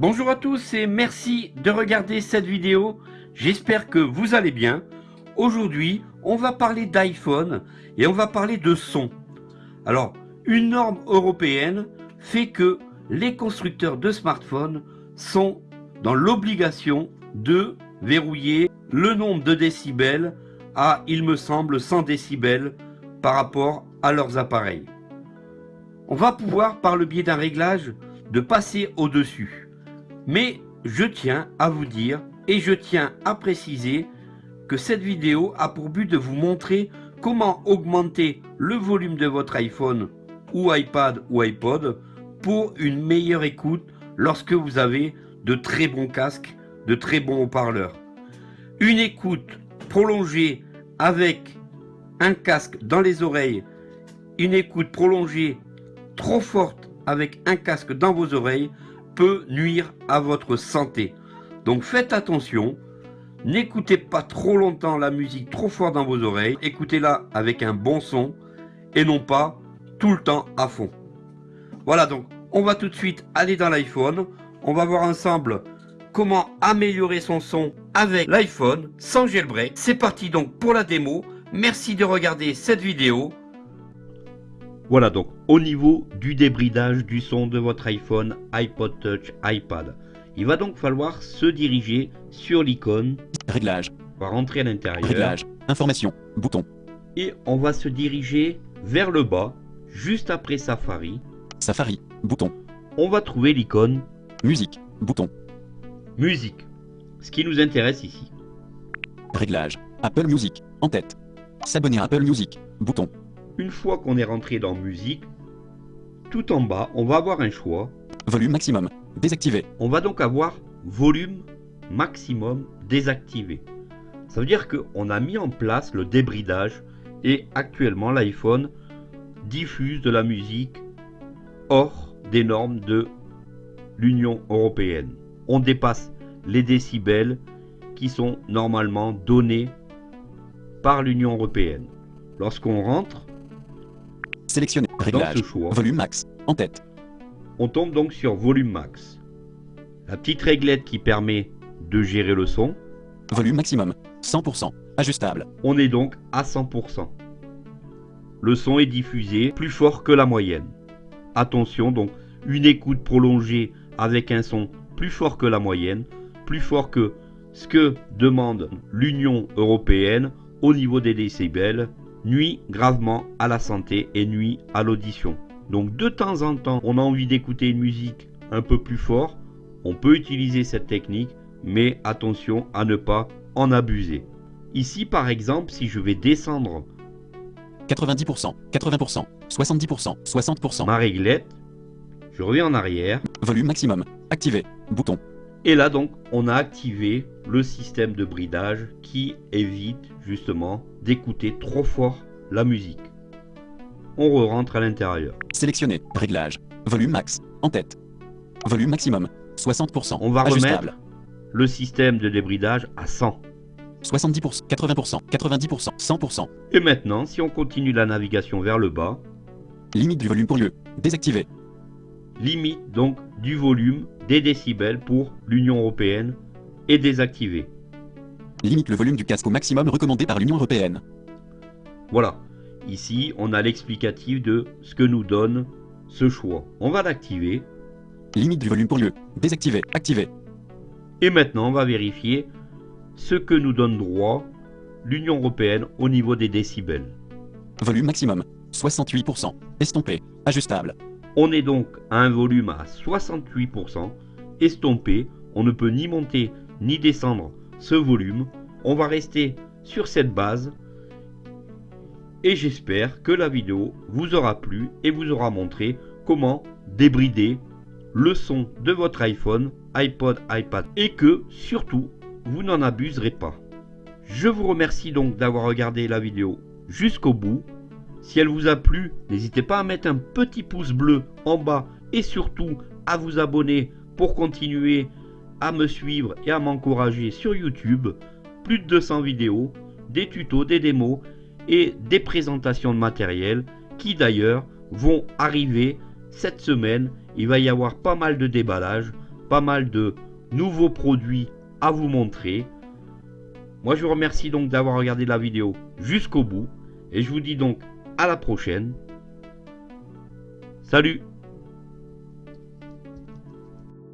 Bonjour à tous et merci de regarder cette vidéo. J'espère que vous allez bien. Aujourd'hui, on va parler d'iPhone et on va parler de son. Alors, une norme européenne fait que les constructeurs de smartphones sont dans l'obligation de verrouiller le nombre de décibels à, il me semble, 100 décibels par rapport à leurs appareils. On va pouvoir, par le biais d'un réglage, de passer au-dessus. Mais je tiens à vous dire et je tiens à préciser que cette vidéo a pour but de vous montrer comment augmenter le volume de votre iPhone ou iPad ou iPod pour une meilleure écoute lorsque vous avez de très bons casques, de très bons haut-parleurs. Une écoute prolongée avec un casque dans les oreilles, une écoute prolongée trop forte avec un casque dans vos oreilles peut nuire à votre santé. Donc faites attention, n'écoutez pas trop longtemps la musique trop fort dans vos oreilles, écoutez-la avec un bon son et non pas tout le temps à fond. Voilà donc, on va tout de suite aller dans l'iPhone, on va voir ensemble comment améliorer son son avec l'iPhone sans jailbreak. C'est parti donc pour la démo, merci de regarder cette vidéo. Voilà donc au niveau du débridage du son de votre iPhone, iPod Touch, iPad. Il va donc falloir se diriger sur l'icône. Réglage. On va rentrer à l'intérieur. Réglage. Information. Bouton. Et on va se diriger vers le bas, juste après Safari. Safari. Bouton. On va trouver l'icône Musique. Bouton. Musique. Ce qui nous intéresse ici. Réglage. Apple Music. En tête. S'abonner à Apple Music. Bouton. Une fois qu'on est rentré dans Musique, tout en bas, on va avoir un choix. Volume maximum. Désactivé. On va donc avoir volume maximum désactivé. Ça veut dire qu'on a mis en place le débridage et actuellement l'iPhone diffuse de la musique hors des normes de l'Union Européenne. On dépasse les décibels qui sont normalement donnés par l'Union Européenne. Lorsqu'on rentre Sélectionner. Réglage. choix, Volume max. En tête. on tombe donc sur volume max. La petite réglette qui permet de gérer le son, Volume maximum. 100%. Ajustable. on est donc à 100%. Le son est diffusé plus fort que la moyenne. Attention donc, une écoute prolongée avec un son plus fort que la moyenne, plus fort que ce que demande l'Union Européenne au niveau des décibels, nuit gravement à la santé et nuit à l'audition. Donc de temps en temps, on a envie d'écouter une musique un peu plus fort, on peut utiliser cette technique, mais attention à ne pas en abuser. Ici par exemple, si je vais descendre 90%. 80%. 70%. 60%. ma réglette, je reviens en arrière, Volume maximum. Activé. Bouton. Et là donc on a activé le système de bridage qui évite justement d'écouter trop fort la musique. On re-rentre à l'intérieur. Sélectionner. Réglage. Volume max. En tête. Volume maximum. 60%. On va Ajustable. remettre le système de débridage à 100. 70%. 80%. 90%. 100%. Et maintenant, si on continue la navigation vers le bas, Limite du volume pour lieu. Désactivé. Limite donc du volume des décibels pour l'Union Européenne est désactivé. Limite le volume du casque au maximum recommandé par l'Union Européenne. Voilà, ici on a l'explicatif de ce que nous donne ce choix. On va l'activer Limite du volume pour lieu. Désactivé. Activé. et maintenant on va vérifier ce que nous donne droit l'Union Européenne au niveau des décibels. Volume maximum. 68%. Estompé. Ajustable. On est donc à un volume à 68%, estompé, on ne peut ni monter ni descendre ce volume, on va rester sur cette base et j'espère que la vidéo vous aura plu et vous aura montré comment débrider le son de votre iPhone, iPod, iPad et que surtout vous n'en abuserez pas. Je vous remercie donc d'avoir regardé la vidéo jusqu'au bout. Si elle vous a plu, n'hésitez pas à mettre un petit pouce bleu en bas et surtout à vous abonner pour continuer à me suivre et à m'encourager sur YouTube. Plus de 200 vidéos, des tutos, des démos et des présentations de matériel qui d'ailleurs vont arriver cette semaine. Il va y avoir pas mal de déballage pas mal de nouveaux produits à vous montrer. Moi je vous remercie donc d'avoir regardé la vidéo jusqu'au bout et je vous dis donc à la prochaine. Salut